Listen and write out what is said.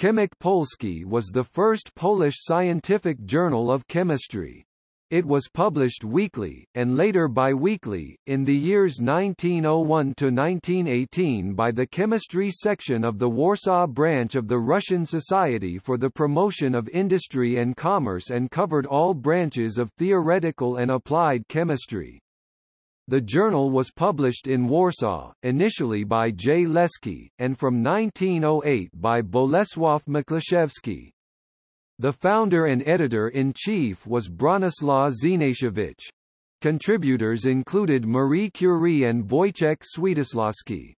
Chemik Polski was the first Polish scientific journal of chemistry. It was published weekly, and later bi-weekly, in the years 1901–1918 by the chemistry section of the Warsaw branch of the Russian Society for the Promotion of Industry and Commerce and covered all branches of theoretical and applied chemistry. The journal was published in Warsaw, initially by J. Leski, and from 1908 by Bolesław Miklaszewski. The founder and editor-in-chief was Bronislaw Znatowicz. Contributors included Marie Curie and Wojciech Świętosławski.